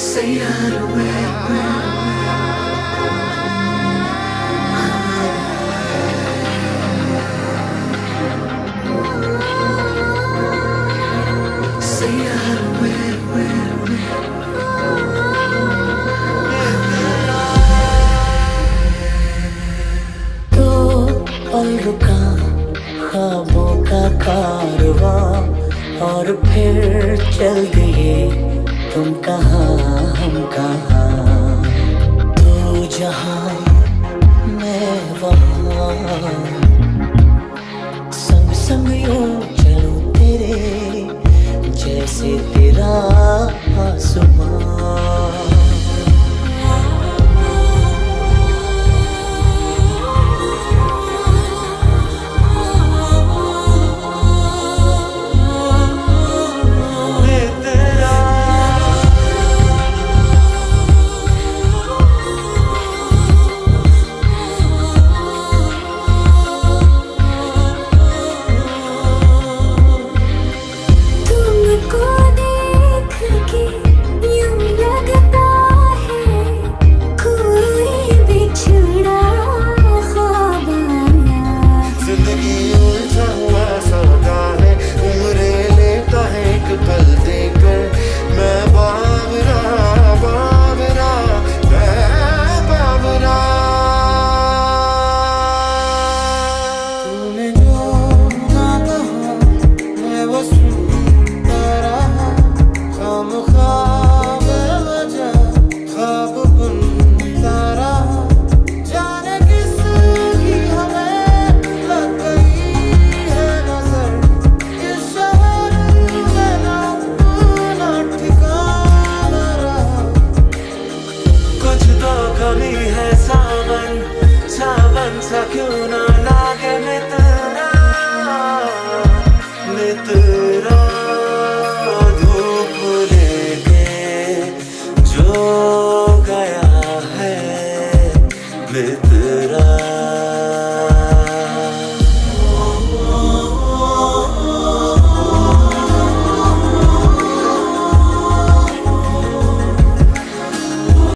Say that away. रुका तो का कारवा और फिर चल दिए तुम कहाँ, हम कहा? तू जहाँ, मैं वहाँ। संग संग यूँ चलूँ तेरे जैसे तेरा।